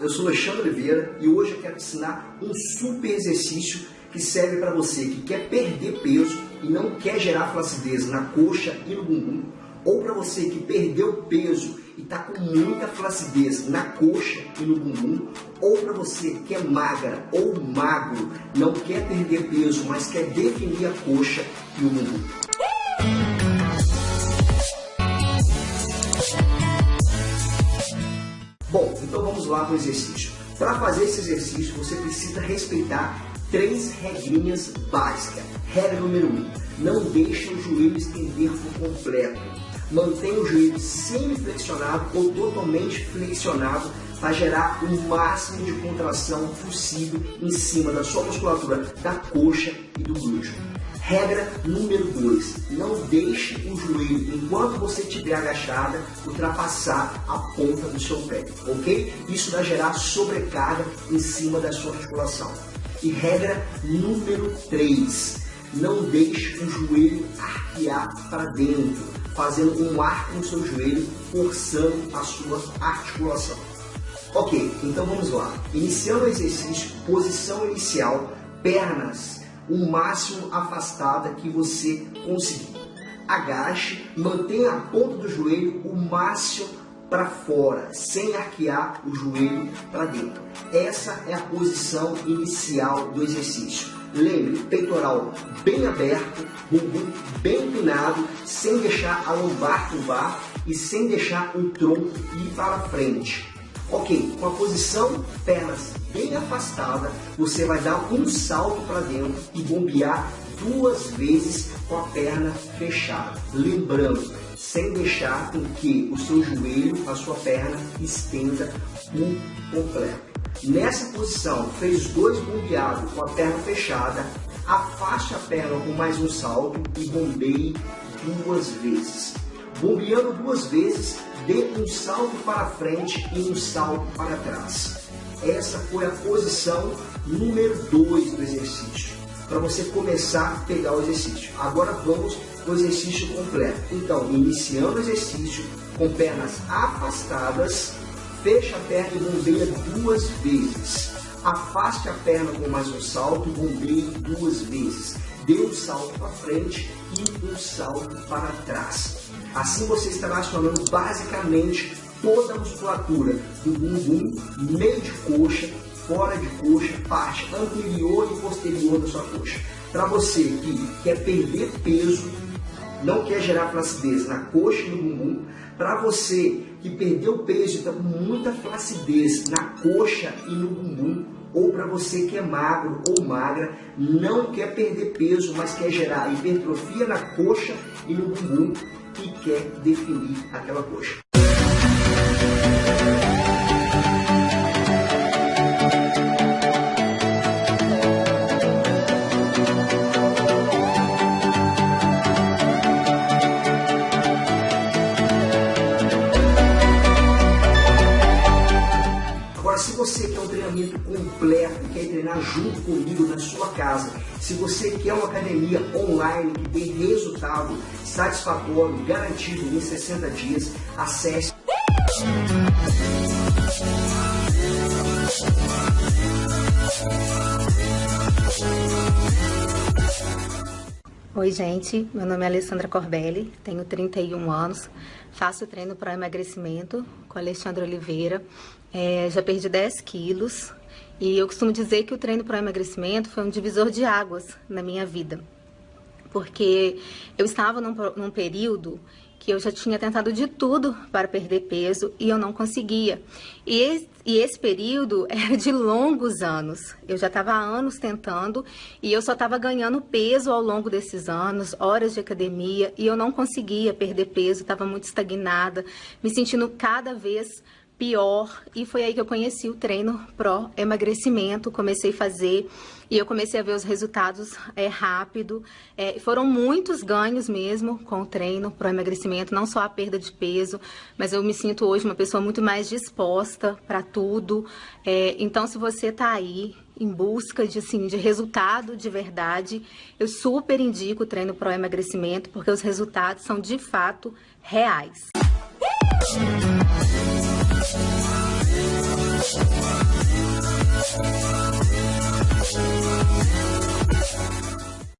eu sou Alexandre Oliveira e hoje eu quero te ensinar um super exercício que serve para você que quer perder peso e não quer gerar flacidez na coxa e no bumbum, ou para você que perdeu peso e está com muita flacidez na coxa e no bumbum, ou para você que é magra ou magro, não quer perder peso, mas quer definir a coxa e o bumbum. Bom, então vamos lá para o exercício. Para fazer esse exercício, você precisa respeitar três regrinhas básicas. Regra número um, não deixe o joelho estender por completo. Mantenha o joelho semi-flexionado ou totalmente flexionado para gerar o máximo de contração possível em cima da sua musculatura da coxa e do glúteo. Regra número 2. Não deixe o joelho, enquanto você estiver agachada, ultrapassar a ponta do seu pé, ok? Isso vai gerar sobrecarga em cima da sua articulação. E regra número 3. Não deixe o joelho arquear para dentro, fazendo um arco no seu joelho, forçando a sua articulação. Ok, então vamos lá. Iniciando o exercício, posição inicial, pernas o máximo afastada que você conseguir. Agache, mantenha a ponta do joelho o máximo para fora, sem arquear o joelho para dentro. Essa é a posição inicial do exercício. Lembre, peitoral bem aberto, bumbum bem empinado, sem deixar a lombar curvar e sem deixar o tronco ir para frente. Ok, com a posição pernas bem afastada, você vai dar um salto para dentro e bombear duas vezes com a perna fechada. Lembrando, sem deixar com que o seu joelho, a sua perna, estenda por completo. Nessa posição, fez dois bombeados com a perna fechada, afaste a perna com mais um salto e bombeie duas vezes. Bombeando duas vezes, dê um salto para frente e um salto para trás. Essa foi a posição número 2 do exercício, para você começar a pegar o exercício. Agora vamos exercício completo. Então, iniciando o exercício com pernas afastadas, fecha a perna e bombeia duas vezes. Afaste a perna com mais um salto e bombeie duas vezes. Dê um salto para frente e um salto para trás. Assim você estará acionando basicamente toda a musculatura do bumbum, meio de coxa, fora de coxa, parte anterior e posterior da sua coxa. Para você que quer perder peso, não quer gerar flacidez na coxa e no bumbum, para você que perdeu peso e está com muita flacidez na coxa e no bumbum, ou para você que é magro ou magra, não quer perder peso, mas quer gerar hipertrofia na coxa e no bumbum e quer definir aquela coxa. Treinamento completo, quer treinar junto comigo na sua casa, se você quer uma academia online que dê resultado satisfatório, garantido em 60 dias, acesse. Oi, gente. Meu nome é Alessandra Corbelli, tenho 31 anos, faço treino para emagrecimento com Alexandre Oliveira. É, já perdi 10 quilos e eu costumo dizer que o treino para emagrecimento foi um divisor de águas na minha vida. Porque eu estava num, num período que eu já tinha tentado de tudo para perder peso e eu não conseguia. E esse, e esse período era de longos anos. Eu já estava há anos tentando e eu só estava ganhando peso ao longo desses anos, horas de academia, e eu não conseguia perder peso, estava muito estagnada, me sentindo cada vez pior e foi aí que eu conheci o treino pró emagrecimento, comecei a fazer e eu comecei a ver os resultados é, rápido. É, foram muitos ganhos mesmo com o treino pró emagrecimento, não só a perda de peso, mas eu me sinto hoje uma pessoa muito mais disposta para tudo. É, então, se você está aí em busca de, assim, de resultado de verdade, eu super indico o treino pró emagrecimento, porque os resultados são de fato reais. Thank you.